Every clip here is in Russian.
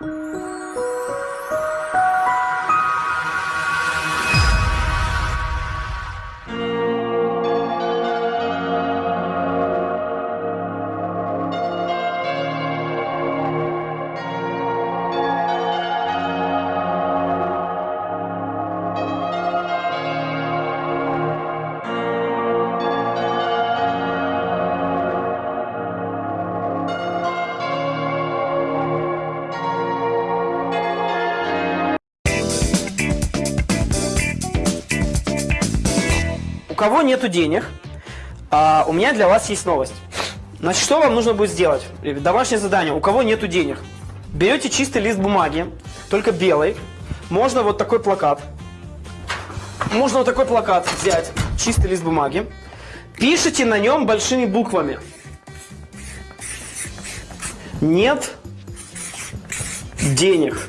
У нету денег, а, у меня для вас есть новость. Значит, что вам нужно будет сделать? Домашнее задание. У кого нету денег? Берете чистый лист бумаги, только белый. Можно вот такой плакат. Можно вот такой плакат взять, чистый лист бумаги. Пишите на нем большими буквами. Нет денег.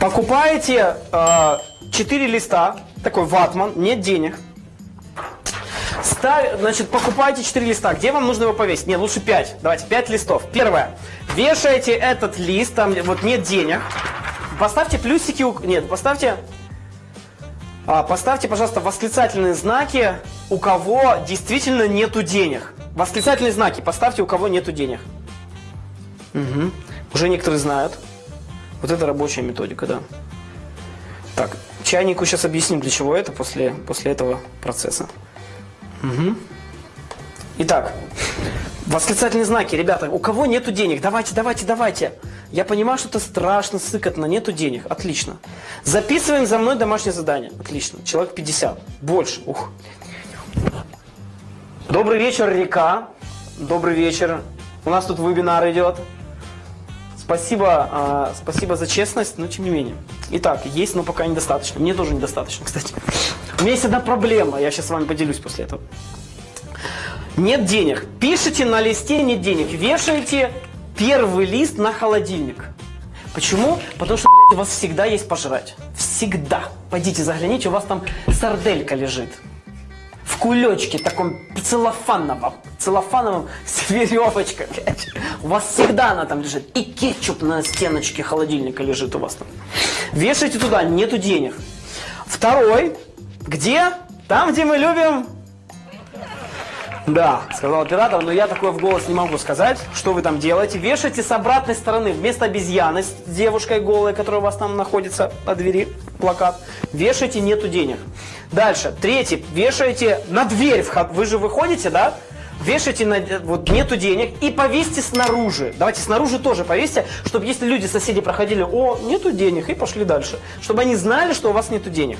Покупаете э, 4 листа, такой ватман, нет денег. Ставь, значит, покупайте 4 листа. Где вам нужно его повесить? Нет, лучше 5. Давайте, 5 листов. Первое. Вешаете этот лист, там вот нет денег. Поставьте плюсики, нет, поставьте, а, поставьте, пожалуйста, восклицательные знаки, у кого действительно нету денег. Восклицательные знаки поставьте, у кого нету денег. Мгм. Уже некоторые знают. Вот это рабочая методика, да. Так, чайнику сейчас объясним, для чего это после, после этого процесса. Мгм. Итак, восклицательные знаки, ребята, у кого нету денег, давайте, давайте, давайте. Я понимаю, что это страшно, сыкотно, нету денег, отлично. Записываем за мной домашнее задание, отлично. Человек 50, больше, ух. Добрый вечер, река. Добрый вечер. У нас тут вебинар идет. Спасибо, а, спасибо за честность, но тем не менее. Итак, есть, но пока недостаточно. Мне тоже недостаточно, кстати. У меня есть одна проблема, я сейчас с вами поделюсь после этого. Нет денег. Пишите на листе нет денег. Вешаете первый лист на холодильник. Почему? Потому что, блядь, у вас всегда есть пожрать. Всегда. Пойдите загляните, у вас там сарделька лежит. Кулечке таком целлофановом, целлофановом с веревочкой, блядь. У вас всегда она там лежит. И кетчуп на стеночке холодильника лежит у вас там. Вешайте туда, нету денег. Второй, где? Там, где мы любим да, сказал оператор, но я такое в голос не могу сказать. Что вы там делаете? Вешайте с обратной стороны, вместо обезьяны с девушкой голой, которая у вас там находится на двери, плакат. Вешайте «нету денег». Дальше, третий, вешаете на дверь, вход. вы же выходите, да? Вешайте на, вот нету денег и повесьте снаружи. Давайте снаружи тоже повесьте, чтобы если люди, соседи проходили, о, нету денег, и пошли дальше. Чтобы они знали, что у вас нету денег.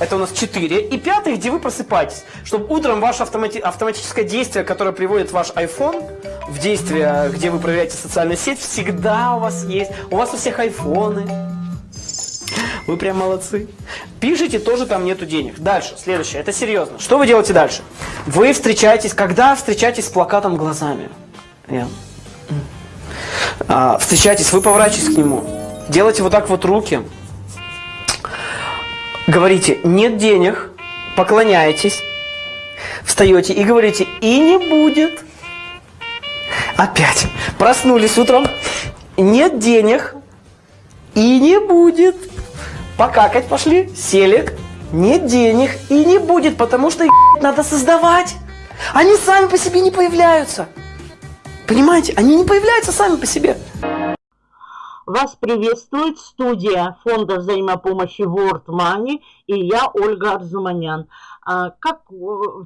Это у нас 4. И пятый, где вы просыпаетесь. Чтобы утром ваше автомати автоматическое действие, которое приводит ваш iPhone в действие, где вы проверяете социальную сеть, всегда у вас есть. У вас у всех айфоны. Вы прям молодцы. Пишите, тоже там нету денег. Дальше, следующее, это серьезно. Что вы делаете дальше? Вы встречаетесь, когда встречаетесь с плакатом глазами? Я. А, встречаетесь, вы поворачиваетесь к нему. Делайте вот так вот руки. Говорите, нет денег, поклоняетесь, встаете и говорите, и не будет. Опять. Проснулись утром, нет денег, и не будет. Покакать пошли, сели, нет денег, и не будет, потому что ебать, надо создавать. Они сами по себе не появляются. Понимаете, они не появляются сами по себе. Вас приветствует студия фонда взаимопомощи World Money и я, Ольга Арзуманян. А, Как э,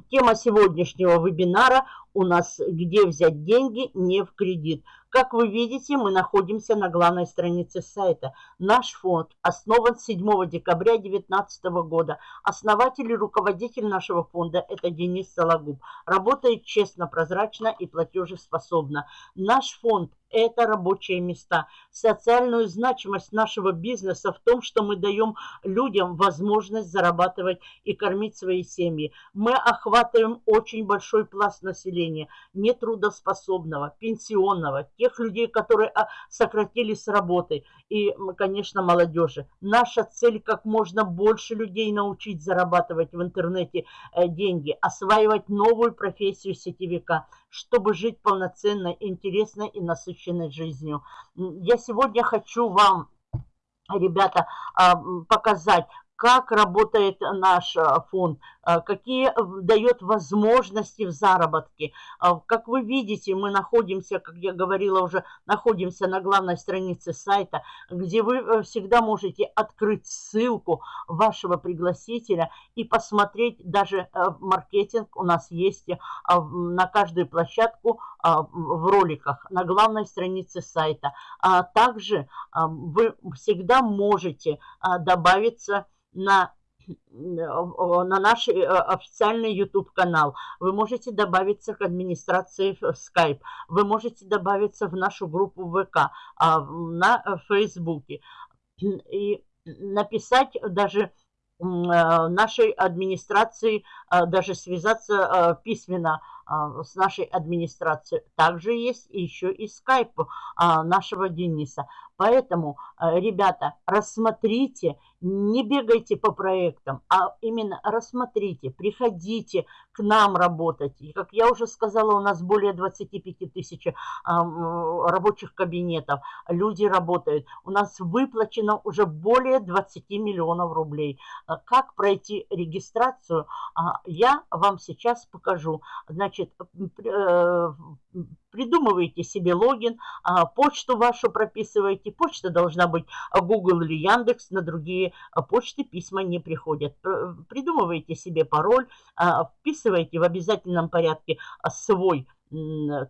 тема сегодняшнего вебинара у нас «Где взять деньги не в кредит?». Как вы видите, мы находимся на главной странице сайта. Наш фонд основан 7 декабря 2019 года. Основатель и руководитель нашего фонда – это Денис Сологуб. Работает честно, прозрачно и платежеспособно. Наш фонд – это рабочие места. Социальную значимость нашего бизнеса в том, что мы даем людям возможность зарабатывать и кормить свои семьи. Мы охватываем очень большой пласт населения. нетрудоспособного, пенсионного, тех людей, которые а, сократились с работы и, конечно, молодежи. Наша цель как можно больше людей научить зарабатывать в интернете э, деньги, осваивать новую профессию сетевика, чтобы жить полноценной, интересной и насыщенной жизнью. Я сегодня хочу вам ребята, а, показать, как работает наш а, фонд, какие э, дает возможности в заработке. А, как вы видите, мы находимся, как я говорила уже, находимся на главной странице сайта, где вы э, всегда можете открыть ссылку вашего пригласителя и посмотреть даже э, маркетинг у нас есть на каждую площадку в роликах на главной странице сайта. Также вы всегда можете добавиться на на наш э, официальный YouTube-канал. Вы можете добавиться к администрации Skype. Вы можете добавиться в нашу группу ВК, а, на Фейсбуке. И написать даже э, нашей администрации, э, даже связаться письменно с нашей администрацией. Также есть еще и скайп нашего Дениса. Поэтому, ребята, рассмотрите не бегайте по проектам, а именно рассмотрите, приходите к нам работать. И, как я уже сказала, у нас более 25 тысяч рабочих кабинетов, люди работают. У нас выплачено уже более 20 миллионов рублей. А как пройти регистрацию, а, я вам сейчас покажу. Значит, э, придумываете себе логин, а, почту вашу прописываете. Почта должна быть Google или Яндекс, на другие а, почты письма не приходят. Придумываете себе пароль, а, вписываете в обязательном порядке свой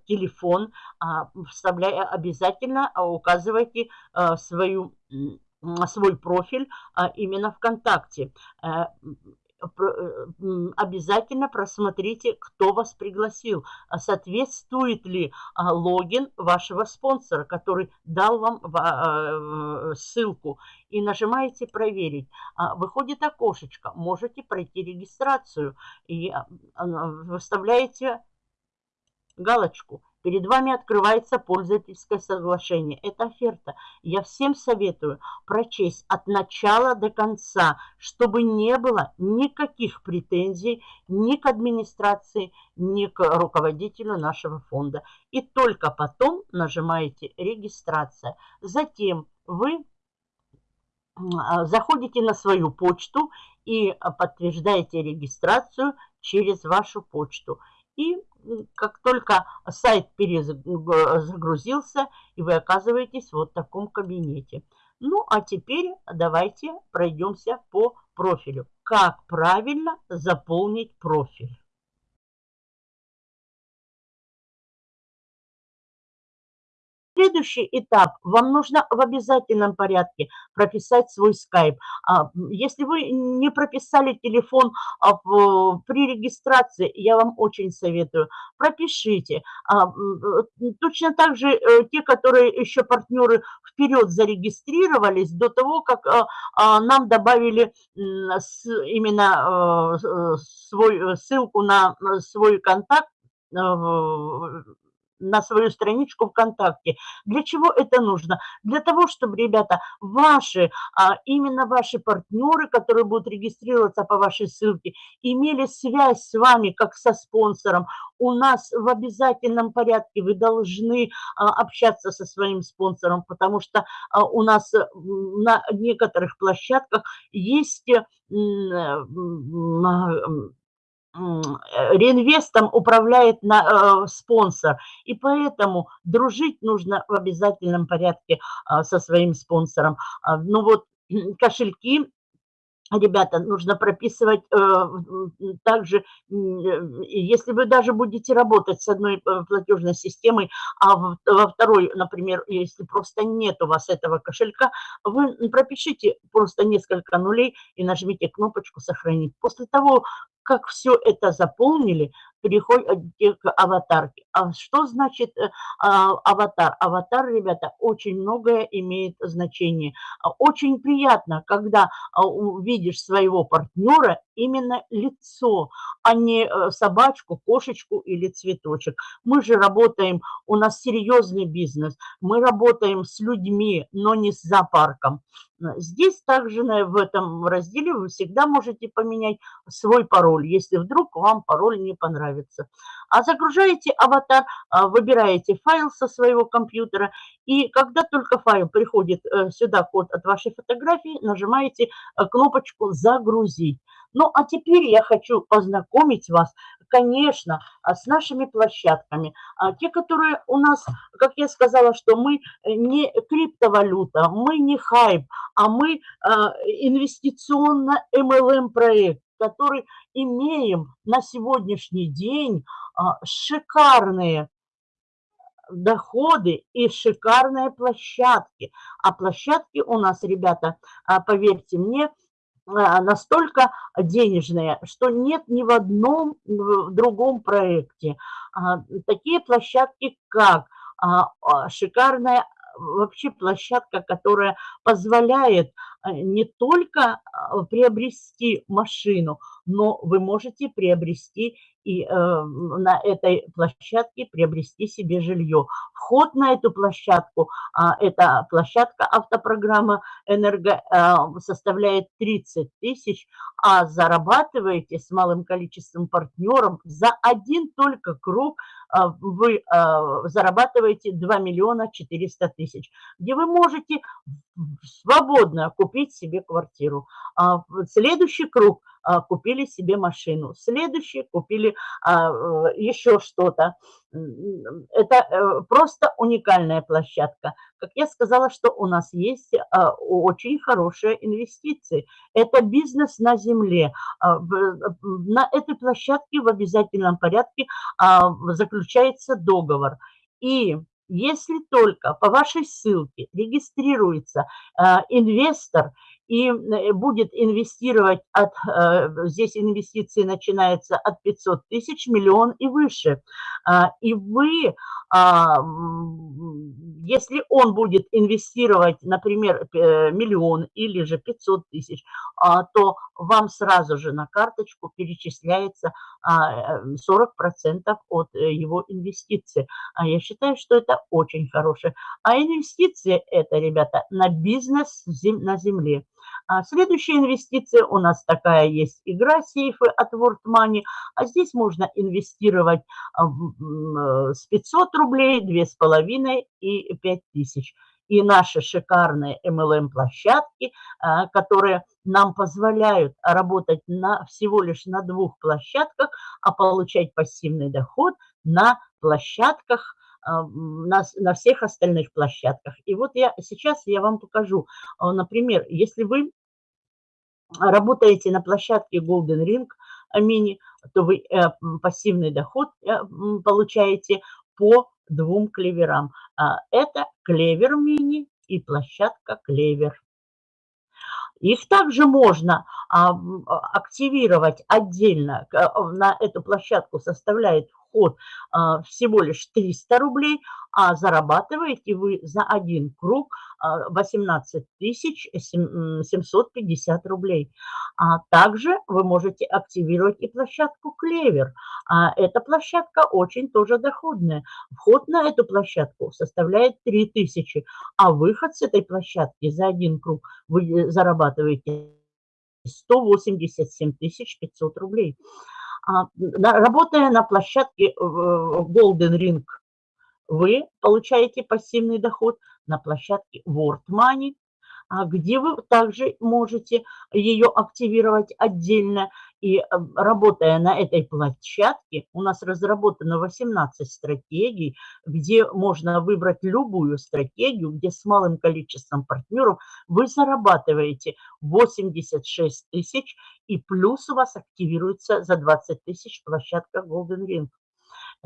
телефон, вставляя обязательно, указывайте свою свой профиль именно ВКонтакте. Э, Э, обязательно просмотрите, кто вас пригласил. А соответствует ли а, логин вашего спонсора, который дал вам а, ссылку. И нажимаете «Проверить». Выходит окошечко. Можете пройти регистрацию. И выставляете галочку Перед вами открывается пользовательское соглашение. Это оферта. Я всем советую прочесть от начала до конца, чтобы не было никаких претензий ни к администрации, ни к руководителю нашего фонда. И только потом нажимаете «Регистрация». Затем вы а, заходите на свою почту и подтверждаете регистрацию через вашу почту. И как только сайт перезагрузился, и вы оказываетесь вот в таком кабинете. Ну, а теперь давайте пройдемся по профилю. Как правильно заполнить профиль? Следующий этап. Вам нужно в обязательном порядке прописать свой скайп. А, если вы не прописали телефон а, при регистрации, я вам очень советую, пропишите. А, точно так же э, те, которые еще партнеры вперед зарегистрировались, до того, как нам добавили именно э, свой, э, ссылку на свой контакт, на свою страничку ВКонтакте. Для чего это нужно? Для того, чтобы, ребята, ваши, а, именно ваши партнеры, которые будут регистрироваться по вашей ссылке, имели связь с вами как со спонсором. У нас в обязательном порядке вы должны а, общаться со своим спонсором, потому что а, у нас на некоторых площадках есть Э, реинвестом управляет на, э, спонсор. И поэтому дружить нужно в обязательном порядке э, со своим спонсором. А, ну вот кошельки ребята, нужно прописывать э, также, э, если вы даже будете работать с одной э, платежной системой, а в, во второй, например, если просто нет у вас этого кошелька, вы пропишите просто несколько нулей и нажмите кнопочку «Сохранить». После того, как все это заполнили, переходите к аватарке. А что значит э, а, аватар? Аватар, ребята, очень многое имеет значение. А, очень приятно, когда а, увидишь своего партнера именно лицо, а не э, собачку, кошечку или цветочек. Мы же работаем, у нас серьезный бизнес, мы работаем с людьми, но не с зоопарком. Здесь также в этом разделе вы всегда можете поменять свой пароль, если вдруг вам пароль не понравится. А загружаете аватар, а, выбираете файл со своего компьютера, и когда только файл приходит э, сюда, код от вашей фотографии, нажимаете э, кнопочку «Загрузить». Ну, а теперь я хочу познакомить вас, конечно, а, с нашими площадками. А, те, которые у нас, как я сказала, что мы не криптовалюта, мы не хайп, а мы а, инвестиционно-MLM-проект, который имеем на сегодняшний день шикарные доходы и шикарные площадки. А площадки у нас, ребята, поверьте мне, а, настолько денежные, что нет ни в одном в другом проекте. А, такие площадки, как а, шикарная вообще площадка, которая позволяет не только приобрести машину, но вы можете приобрести и э, на этой площадке приобрести себе жилье. Вход на эту площадку, э, эта площадка автопрограмма «Энерго» э, составляет 30 тысяч, а зарабатываете с малым количеством партнеров за один только круг э, вы э, зарабатываете 2 миллиона 400 тысяч, где вы можете свободно купить себе квартиру. А следующий круг – а, купили себе машину, следующие купили а, э, еще что-то. Это э, просто уникальная площадка. Как я сказала, что у нас есть а, очень хорошие инвестиции. Это бизнес на земле. На этой площадке в обязательном порядке заключается договор. И если только по вашей ссылке регистрируется инвестор – и э, будет инвестировать от, э, здесь инвестиции начинаются от 500 тысяч, миллион и выше. А, и вы, а, если он будет инвестировать, например, миллион или же 500 тысяч, а, то вам сразу же на карточку перечисляется 40% от э, его инвестиции. А я считаю, что это очень хорошее. А инвестиции это, ребята, на бизнес на земле. А следующая инвестиция у нас такая есть игра сейфы от World Money. А здесь можно инвестировать а, э, с 500 рублей, 2,5 и 5000. И наши шикарные MLM-площадки, а, которые нам позволяют работать на, всего лишь на двух площадках, а получать пассивный доход на площадках, на, на всех остальных площадках. И вот я сейчас я вам покажу. Например, если вы работаете на площадке Golden Ring Mini, то вы э, пассивный доход э, получаете по двум клеверам. А, это клевер мини и площадка клевер. Их также можно а, активировать отдельно. На эту площадку составляет вход а, всего лишь 300 рублей, а зарабатываете вы за один круг 18 а, 750 рублей. А также вы можете активировать и площадку Клевер. Эта площадка очень тоже доходная. Вход на эту площадку составляет 3000, а выход с этой площадки за один круг вы зарабатываете 187 500 рублей. А, работая на площадке э, Golden Ring, вы получаете пассивный доход на площадке World Money, где вы также можете ее активировать отдельно. И э, работая на этой площадке, у нас разработано 18 стратегий, где можно выбрать любую стратегию, где с малым количеством партнеров вы зарабатываете 86 тысяч, и плюс у вас активируется за 20 тысяч площадка Golden Ring.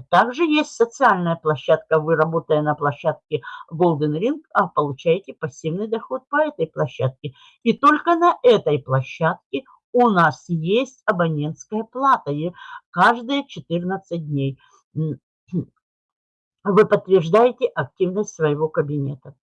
Также есть социальная площадка. Вы, работая на площадке Golden Ring, а получаете пассивный доход по этой площадке. И только на этой площадке у нас есть абонентская плата каждые 14 дней. Вы подтверждаете активность своего кабинета.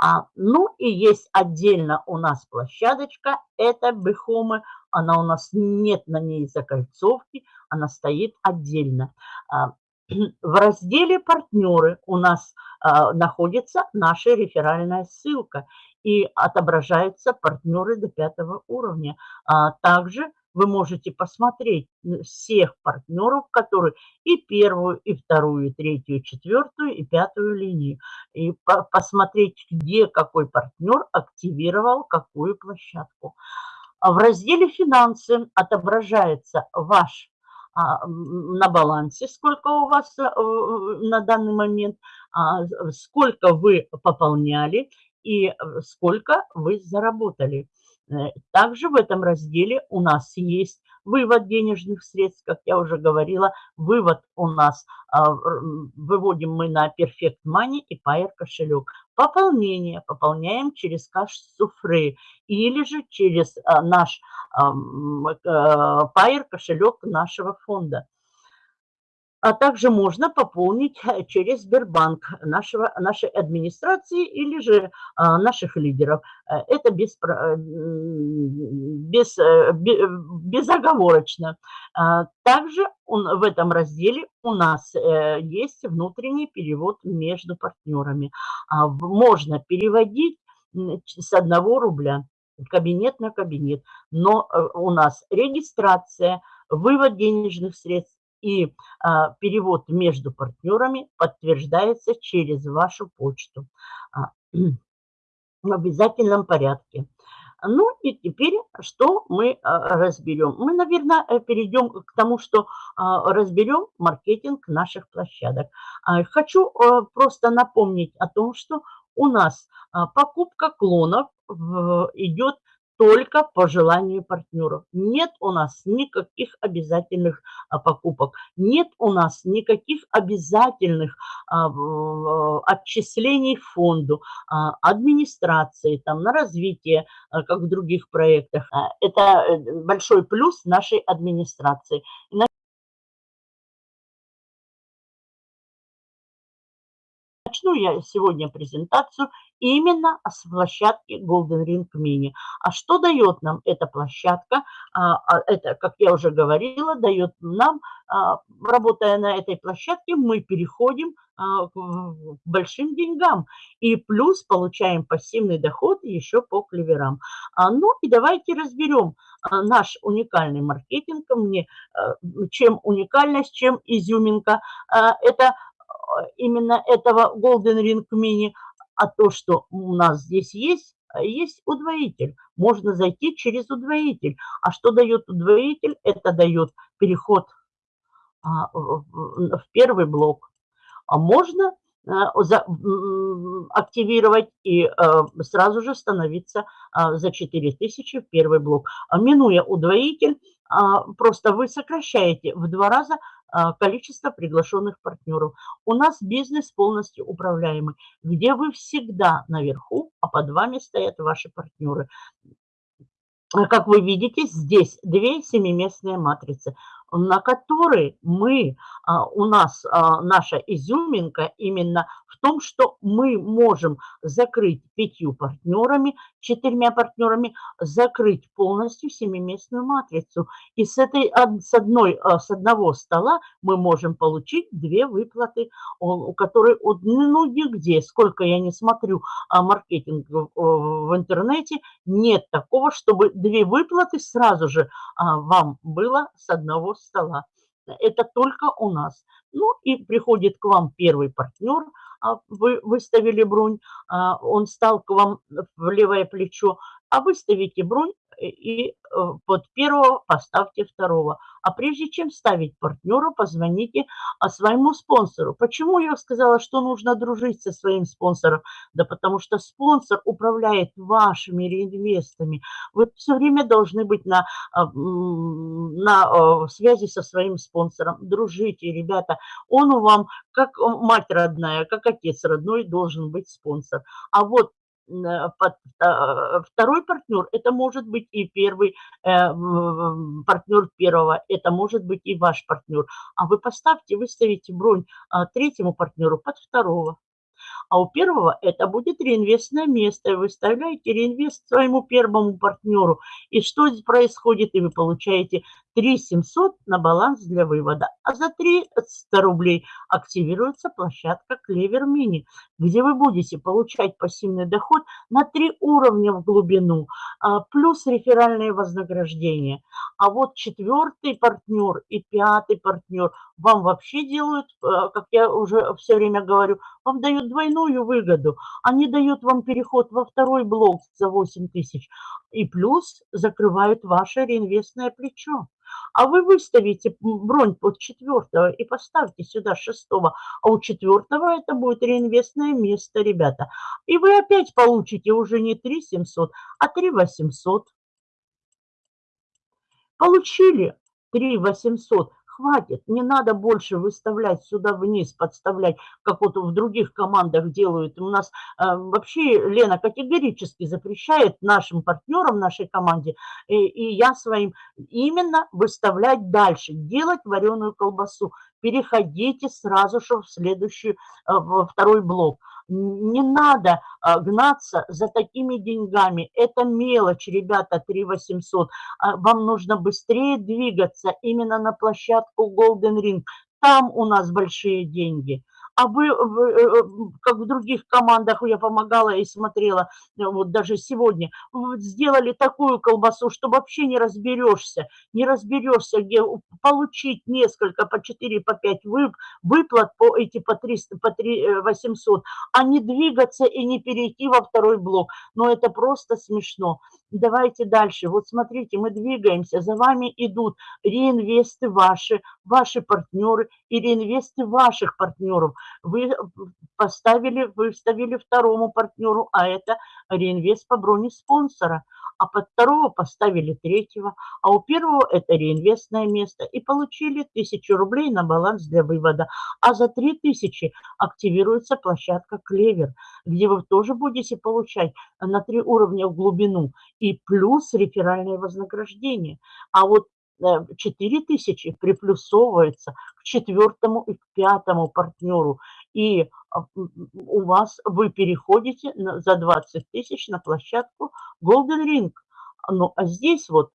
А, ну и есть отдельно у нас площадочка, это Бехомы, она у нас нет на ней закольцовки, она стоит отдельно. А, в разделе «Партнеры» у нас а, находится наша реферальная ссылка и отображаются партнеры до пятого уровня. А, также вы можете посмотреть всех партнеров, которые и первую, и вторую, и третью, и четвертую, и пятую линию. И по посмотреть, где какой партнер активировал какую площадку. А в разделе «Финансы» отображается ваш а, на балансе, сколько у вас э, на данный момент, а, сколько вы пополняли и э, сколько вы заработали. Э, также в этом разделе у нас есть вывод денежных средств, как я уже говорила. Вывод у нас, а, выводим мы на Perfect Money и Pair кошелек. Пополнение пополняем через каш суфры или же через а, наш Pair кошелек нашего фонда а также можно пополнить э, через Сбербанк нашего, нашей администрации или же а, наших лидеров. Э, это без, э, без, безоговорочно. А, также он, в этом разделе у нас есть внутренний перевод между партнерами. А, можно переводить с одного рубля кабинет на кабинет, но у нас регистрация, вывод денежных средств, и а, перевод между партнерами подтверждается через вашу почту а, в обязательном порядке. Ну и теперь что мы а, разберем? Мы, наверное, э, перейдем к тому, что разберем маркетинг наших площадок. Хочу просто напомнить о том, что у нас покупка клонов идет только по желанию партнеров. Нет у нас никаких обязательных а, покупок, нет у нас никаких обязательных а, отчислений фонду, а, администрации там, на развитие, как в других проектах. Это э, большой плюс нашей администрации. Начну я сегодня презентацию именно с площадки Golden Ring Mini. А что дает нам эта площадка? А, а, это, как я уже говорила, дает нам, работая на этой площадке, мы переходим к большим деньгам. И плюс получаем пассивный доход еще по клеверам. Ну и давайте разберем наш уникальный маркетинг. Мне чем уникальность, чем изюминка. Это именно этого Golden Ring Mini, а то, что у нас здесь есть, есть удвоитель. Можно зайти через удвоитель. А что дает удвоитель? Это дает переход а, в первый блок. А можно а, активировать и а, сразу же становиться за 4000 в первый блок. Минуя удвоитель, просто вы сокращаете в два раза а, количество приглашенных партнеров. У нас бизнес полностью управляемый, где вы всегда наверху, а под вами стоят ваши партнеры. Как вы видите, здесь две семиместные матрицы на которые мы, а, у нас а, наша изюминка именно в том, что мы можем закрыть пятью партнерами, четырьмя партнерами, закрыть полностью семиместную матрицу. И с, этой, с, одной, а, с одного стола мы можем получить две выплаты, у которой ну нигде, сколько я не смотрю маркетинг в интернете, нет такого, чтобы две выплаты сразу же вам было с одного стола. Это только у нас. Ну и приходит к вам первый партнер, а вы выставили бронь, а он стал к вам в левое плечо, а выставите бронь и э, под первого поставьте второго. А прежде чем ставить партнера, позвоните а, своему спонсору. Почему я сказала, что нужно дружить со своим спонсором? Да потому что спонсор управляет вашими реинвестами. Вы все время должны быть на, а, на а, связи со своим спонсором. Дружите, ребята. Он у вам как мать родная, как отец родной должен быть спонсор. А вот второй партнер, это может быть и первый партнер первого, это может быть и ваш партнер. А вы поставьте, выставите бронь третьему партнеру под второго а у первого это будет реинвестное место. И вы вставляете реинвест своему первому партнеру. И что происходит? И вы получаете 3 700 на баланс для вывода. А за 300 рублей активируется площадка Клевер Мини, где вы будете получать пассивный доход на 3 уровня в глубину, а, плюс реферальные вознаграждения. А вот четвертый партнер и пятый партнер вам вообще делают, а, как я уже все время говорю, вам дают двойную выгоду. Они дают вам переход во второй блок за 8 тысяч и плюс закрывают ваше реинвестное плечо. А вы выставите бронь под четвертого и поставьте сюда шестого, а у четвертого это будет реинвестное место, ребята. И вы опять получите уже не 3 700, а 3 800. Получили 3 800 хватит, не надо больше выставлять сюда вниз, подставлять, как вот в других командах делают. У нас э, вообще Лена категорически запрещает нашим партнерам, нашей команде, и, и я своим, именно выставлять дальше, делать вареную колбасу. Переходите сразу же в следующий, э, во второй блок. Не надо а, гнаться за такими деньгами. Это мелочь, ребята, 3 800. А, вам нужно быстрее двигаться именно на площадку Golden Ring. Там у нас большие деньги а вы, э, как в других командах я помогала и смотрела, э, вот даже сегодня, сделали такую колбасу, что вообще не разберешься, не разберешься, где получить несколько, по 4, по 5 выплат, по эти по 300, по 3, 800, э, а не двигаться и не перейти во второй блок. Но это просто смешно. Давайте дальше. Вот смотрите, мы двигаемся, за вами идут реинвесты ваши, ваши партнеры и реинвесты ваших партнеров вы поставили, выставили второму партнеру, а это реинвест по броне спонсора. А под второго поставили третьего, а у первого это реинвестное место. И получили 1000 рублей на баланс для вывода. А за 3000 активируется площадка Клевер, где вы тоже будете получать на три уровня в глубину и плюс реферальное вознаграждение. А вот 4 тысячи приплюсовывается к четвертому и к пятому партнеру. И а, у вас вы переходите за 20 тысяч на площадку Golden Ring. Ну, а здесь вот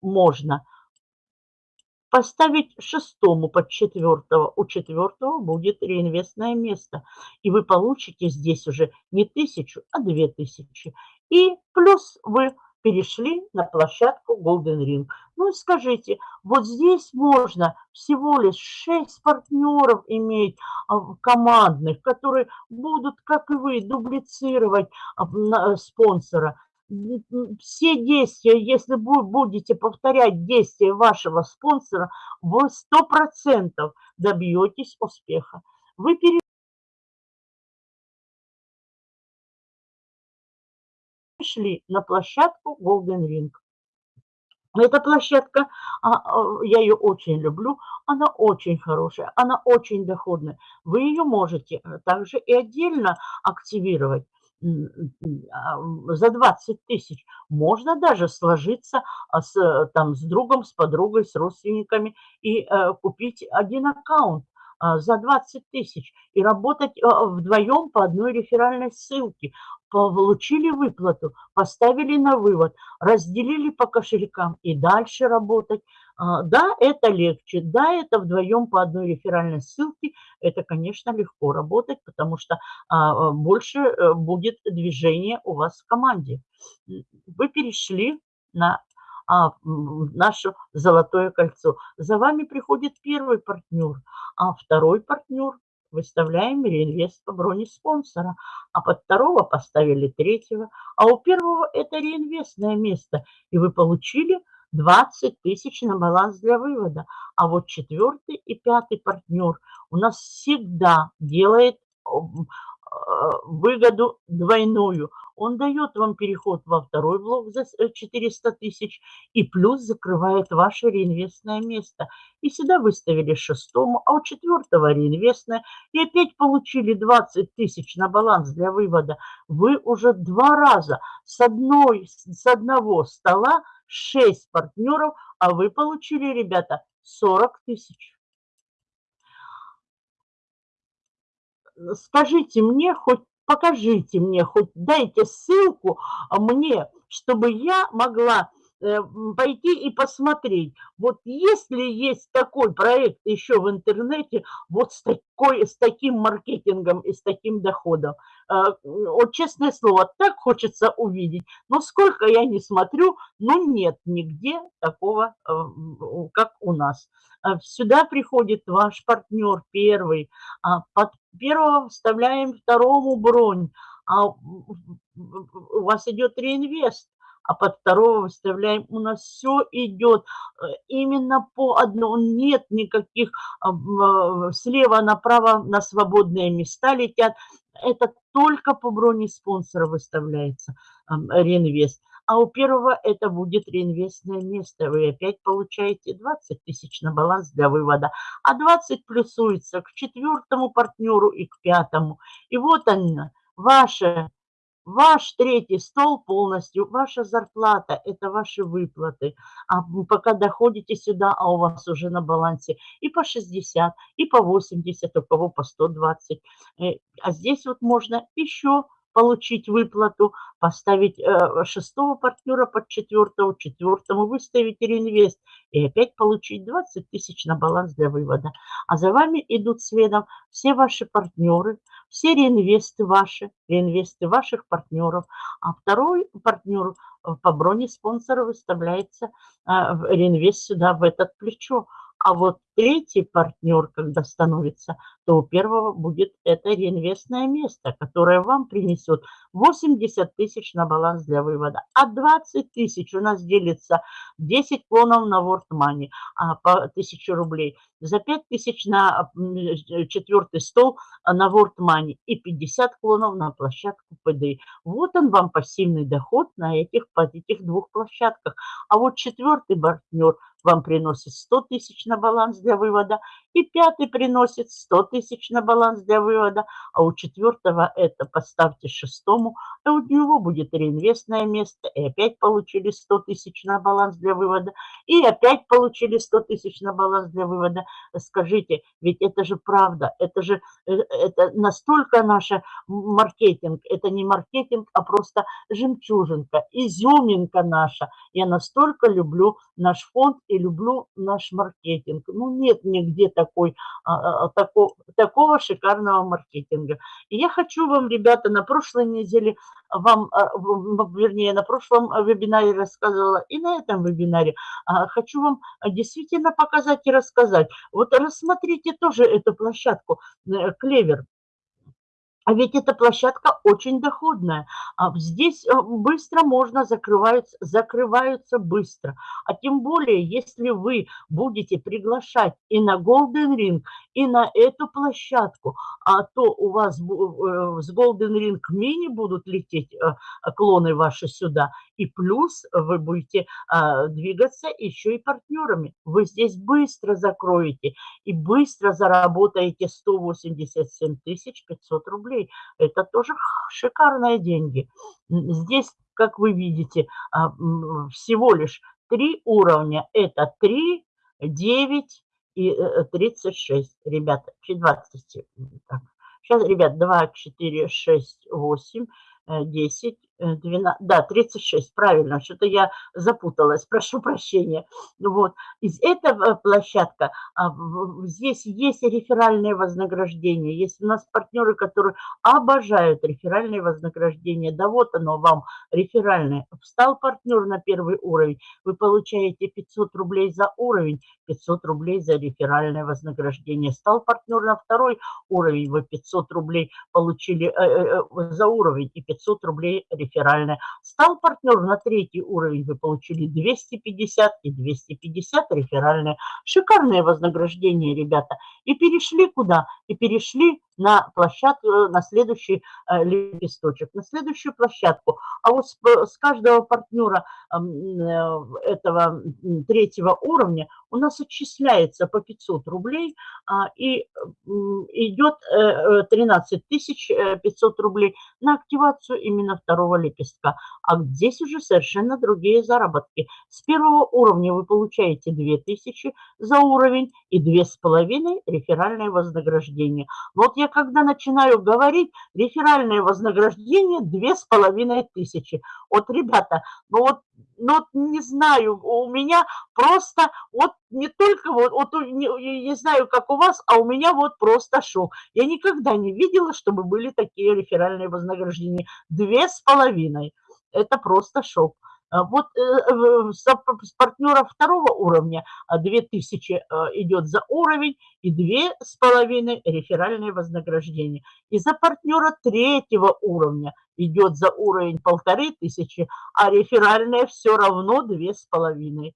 можно поставить шестому под четвертого. У четвертого будет реинвестное место. И вы получите здесь уже не тысячу, а две тысячи. И плюс вы перешли на площадку Golden Ring. Ну и скажите, вот здесь можно всего лишь 6 партнеров иметь а, командных, которые будут, как и вы, дублицировать а, спонсора. Все действия, если вы будете повторять действия вашего спонсора, вы 100% добьетесь успеха. Вы пришли на площадку Golden Ring. Эта площадка, а, а, я ее очень люблю, она очень хорошая, она очень доходная. Вы ее можете э, также и отдельно активировать а, за 20 тысяч. Можно даже сложиться с, там, с другом, с подругой, с родственниками и э, купить один аккаунт за 20 тысяч и работать э, вдвоем по одной реферальной ссылке получили выплату, поставили на вывод, разделили по кошелькам и дальше работать. А, да, это легче, да, это вдвоем по одной реферальной ссылке, это, конечно, легко работать, потому что а, больше э, будет движения у вас в команде. Вы перешли на а, наше золотое кольцо. За вами приходит первый партнер, а второй партнер выставляем реинвест по броне спонсора, а под второго поставили третьего, а у первого это реинвестное место, и вы получили 20 тысяч на баланс для вывода. А вот четвертый и пятый партнер у нас всегда делает э, выгоду двойную. Он дает вам переход во второй блок за 400 тысяч и плюс закрывает ваше реинвестное место. И сюда выставили шестому, а у четвертого реинвестное. И опять получили 20 тысяч на баланс для вывода. Вы уже два раза с, одной, с одного стола 6 партнеров, а вы получили, ребята, 40 тысяч. Скажите мне хоть покажите мне, хоть дайте ссылку мне, чтобы я могла пойти и посмотреть, вот если есть такой проект еще в интернете, вот с, такой, с таким маркетингом и с таким доходом. Э, вот честное слово, так хочется увидеть, но сколько я не смотрю, ну нет нигде такого, э, как у нас. Сюда приходит ваш партнер первый, а под первого вставляем второму бронь, а у вас идет реинвест, а под второго выставляем. У нас все идет э, именно по одному. Нет никаких а, а, слева направо на свободные места летят. Это только по броне спонсора выставляется реинвест. А у первого это будет реинвестное место. Вы опять получаете 20 тысяч на баланс для вывода. А 20 плюсуется к четвертому партнеру и к пятому. И вот она, ваша Ваш третий стол полностью, ваша зарплата, это ваши выплаты. А пока доходите сюда, а у вас уже на балансе и по 60, и по 80, у кого по 120. Э, а здесь вот можно еще получить выплату, поставить э, шестого партнера под четвертого, четвертому выставить реинвест и опять получить 20 тысяч на баланс для вывода. А за вами идут следом все ваши партнеры, все реинвесты ваши, реинвесты ваших партнеров. А второй партнер э, по броне спонсора выставляется э, реинвест сюда, в этот плечо. А вот третий партнер, когда становится, то у первого будет это реинвестное место, которое вам принесет 80 тысяч на баланс для вывода. А 20 тысяч у нас делится 10 клонов на World Money а, по 1000 рублей. За 5 тысяч на четвертый стол на World Money и 50 клонов на площадку ПД. Вот он вам пассивный доход на этих, по этих двух площадках. А вот четвертый партнер вам приносит 100 тысяч на баланс для вывода, и пятый приносит 100 тысяч на баланс для вывода, а у четвертого это поставьте шестому, и у него будет реинвестное место, и опять получили 100 тысяч на баланс для вывода, и опять получили 100 тысяч на баланс для вывода. Скажите, ведь это же правда, это же э, это настолько наш маркетинг, это не маркетинг, а просто жемчужинка, изюминка наша. Я настолько люблю наш фонд и люблю наш маркетинг. Ну, нет нигде такой, а, а, а, такого, такого шикарного маркетинга. И я хочу вам, ребята, на прошлой неделе вам, вернее, на прошлом вебинаре рассказывала и на этом вебинаре, хочу вам действительно показать и рассказать. Вот рассмотрите тоже эту площадку э, Клевер. А ведь эта площадка очень доходная. А здесь э, быстро можно закрываются, закрываются быстро. А тем более, если вы будете приглашать и на Golden Ring, и на эту площадку, а то у вас э, с Golden Ring мини будут лететь э, клоны ваши сюда, и плюс вы будете а, двигаться еще и партнерами. Вы здесь быстро закроете и быстро заработаете 187 500 рублей. Это тоже шикарные деньги. Здесь, как вы видите, а, всего лишь три уровня. Это 3, 9 и 36. Э, Ребята, 20. Так. Сейчас, ребят, 2, 4, 6, 8, 10, 12, да, 36, правильно, что-то я запуталась, прошу прощения. Вот, из этого площадка, а, здесь есть реферальные вознаграждения, есть у нас партнеры, которые обожают реферальные вознаграждения, да вот оно вам, реферальное. Встал партнер на первый уровень, вы получаете 500 рублей за уровень, 500 рублей за реферальное вознаграждение. Стал партнер на второй уровень, вы 500 рублей получили э, э, э, за уровень и 500 рублей реферальное реферальная. Стал партнер на третий уровень, вы получили 250 и 250 реферальные. Шикарное вознаграждение, ребята. И перешли куда? И перешли на площадку, на следующий э, лепесточек, на следующую площадку. А вот с, с каждого партнера э, этого третьего уровня у нас отчисляется по 500 рублей а, и идет 13 500 рублей на активацию именно второго лепестка. А здесь уже совершенно другие заработки. С первого уровня вы получаете 2000 за уровень и 2,5 реферальное вознаграждение. Вот я когда начинаю говорить, реферальное вознаграждение 2500. Вот, ребята, ну вот, ну вот не знаю, у меня просто вот не только вот, вот не, не знаю, как у вас, а у меня вот просто шок. Я никогда не видела, чтобы были такие реферальные вознаграждения. Две с половиной. Это просто шок. А вот э, с партнера второго уровня 2000 а, э, идет за уровень и 2,5 реферальные вознаграждения. И за партнера третьего уровня идет за уровень полторы тысячи, а реферальные все равно 2,5.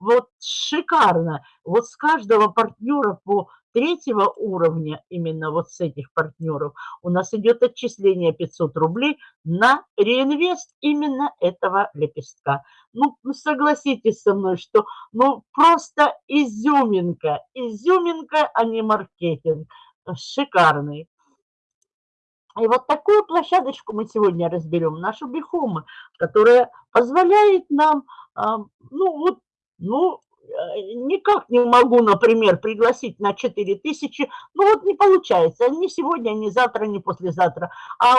Вот шикарно. Вот с каждого партнера по третьего уровня, именно вот с этих партнеров, у нас идет отчисление 500 рублей на реинвест именно этого лепестка. Ну, согласитесь со мной, что ну просто изюминка, изюминка, а не маркетинг. Шикарный. И вот такую площадочку мы сегодня разберем, нашу Бихома, которая позволяет нам, а, ну вот, ну, никак не могу, например, пригласить на 4 тысячи, ну вот не получается, ни сегодня, ни завтра, ни послезавтра. А, э,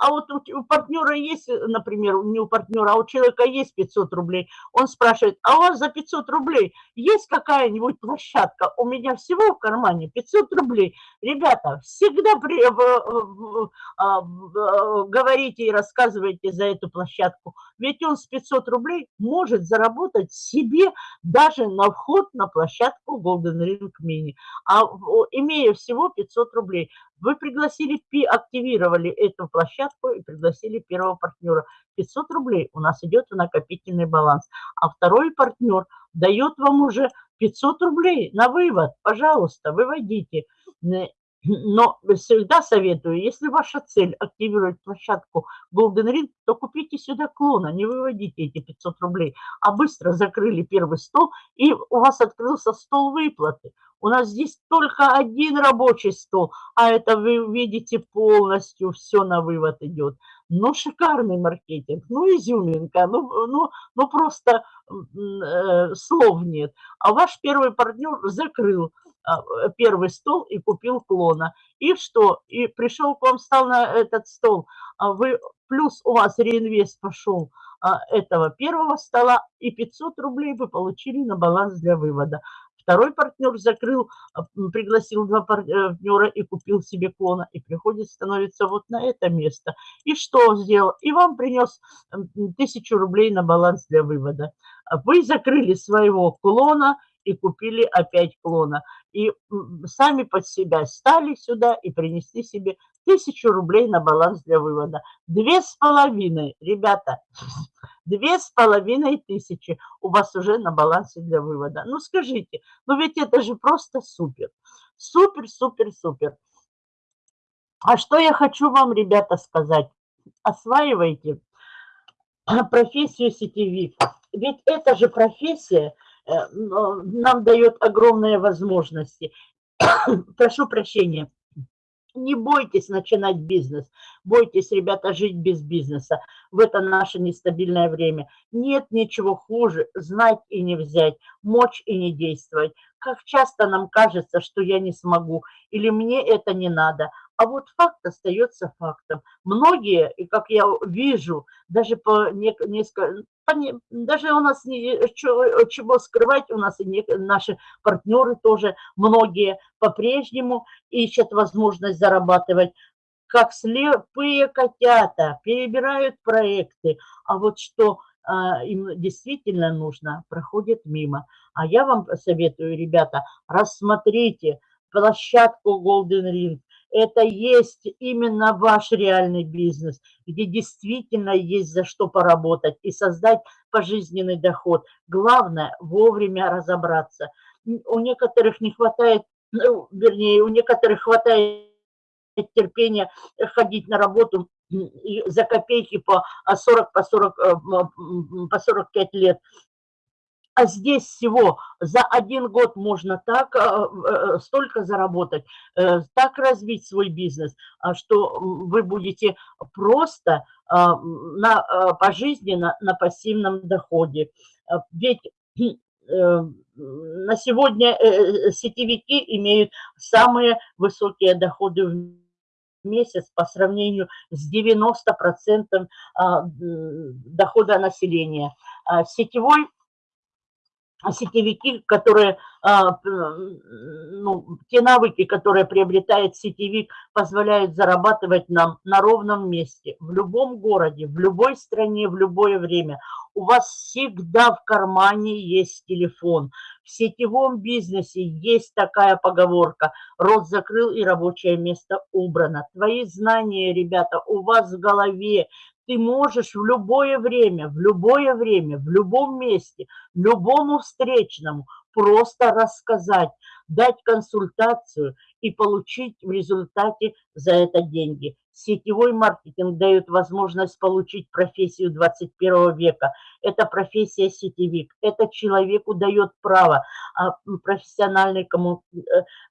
а вот у, партнера есть, например, не у партнера, а у человека есть 500 рублей, он спрашивает, а у вас за 500 рублей есть какая-нибудь площадка? У меня всего в кармане 500 рублей. Ребята, всегда при, а, говорите и рассказывайте за эту площадку, ведь он с 500 рублей может заработать себе даже даже на вход на площадку Golden Ring Mini. А имея всего 500 рублей, вы пригласили, активировали эту площадку и пригласили первого партнера. 500 рублей у нас идет в накопительный баланс. А второй партнер дает вам уже 500 рублей на вывод. Пожалуйста, выводите. Но всегда советую, если ваша цель активировать площадку Golden Ring, то купите сюда клона, не выводите эти 500 рублей, а быстро закрыли первый стол, и у вас открылся стол выплаты. У нас здесь только один рабочий стол, а это вы видите полностью все на вывод идет. Ну, шикарный маркетинг, ну, изюминка, ну, ну, ну просто э, слов нет. А ваш первый партнер закрыл первый стол и купил клона. И что? И пришел к вам, стал на этот стол, а вы, плюс у вас реинвест пошел а, этого первого стола, и 500 рублей вы получили на баланс для вывода. Второй партнер закрыл, пригласил два партнера и купил себе клона, и приходит, становится вот на это место. И что сделал? И вам принес тысячу рублей на баланс для вывода. Вы закрыли своего клона, и купили опять клона. И сами под себя стали сюда и принесли себе тысячу рублей на баланс для вывода. Две с половиной, ребята, две с половиной тысячи у вас уже на балансе для вывода. Ну скажите, ну ведь это же просто супер. Супер, супер, супер. А что я хочу вам, ребята, сказать? Осваивайте профессию сетевик. Ведь это же профессия, нам дает огромные возможности. Прошу прощения. Не бойтесь начинать бизнес. Бойтесь, ребята, жить без бизнеса в это наше нестабильное время. Нет ничего хуже знать и не взять, мочь и не действовать. Как часто нам кажется, что я не смогу или мне это не надо. А вот факт остается фактом. Многие, и как я вижу, даже по несколько, даже у нас не, чего скрывать, у нас и не, наши партнеры тоже, многие по-прежнему ищут возможность зарабатывать как слепые котята, перебирают проекты, а вот что а, им действительно нужно, проходит мимо. А я вам советую, ребята, рассмотрите площадку Golden Ring, это есть именно ваш реальный бизнес, где действительно есть за что поработать и создать пожизненный доход. Главное вовремя разобраться. У некоторых не хватает, ну, вернее, у некоторых хватает терпения ходить на работу за копейки по 40, по 40, по 45 лет. А здесь всего за один год можно так столько заработать, так развить свой бизнес, что вы будете просто на, пожизненно на пассивном доходе. Ведь Э, на сегодня э, э, сетевики имеют самые высокие доходы в месяц по сравнению с 90% а, дохода населения. А сетевой сетевики, которые, а, ну, те навыки, которые приобретает сетевик, позволяют зарабатывать нам на ровном месте, в любом городе, в любой стране, в любое время. У вас всегда в кармане есть телефон. В сетевом бизнесе есть такая поговорка «рот закрыл и рабочее место убрано». Твои знания, ребята, у вас в голове, ты можешь в любое время, в любое время, в любом месте, любому встречному просто рассказать, дать консультацию и получить в результате за это деньги. Сетевой маркетинг дает возможность получить профессию 21 века. Это профессия сетевик. Это человеку дает право а, профессиональный комму, э,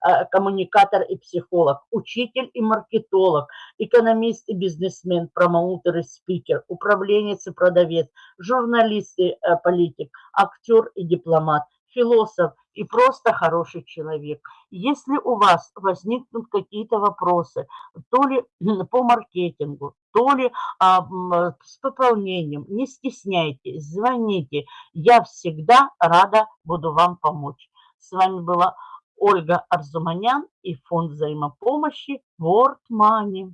а, коммуникатор и психолог, учитель и маркетолог, экономист и бизнесмен, промоутер и спикер, управленец и продавец, журналист и э, политик, актер и дипломат, философ и просто хороший человек. Если у вас возникнут какие-то вопросы, то ли по маркетингу, то ли а, с пополнением, не стесняйтесь, звоните. Я всегда рада буду вам помочь. С вами была Ольга Арзуманян и фонд взаимопомощи World Money.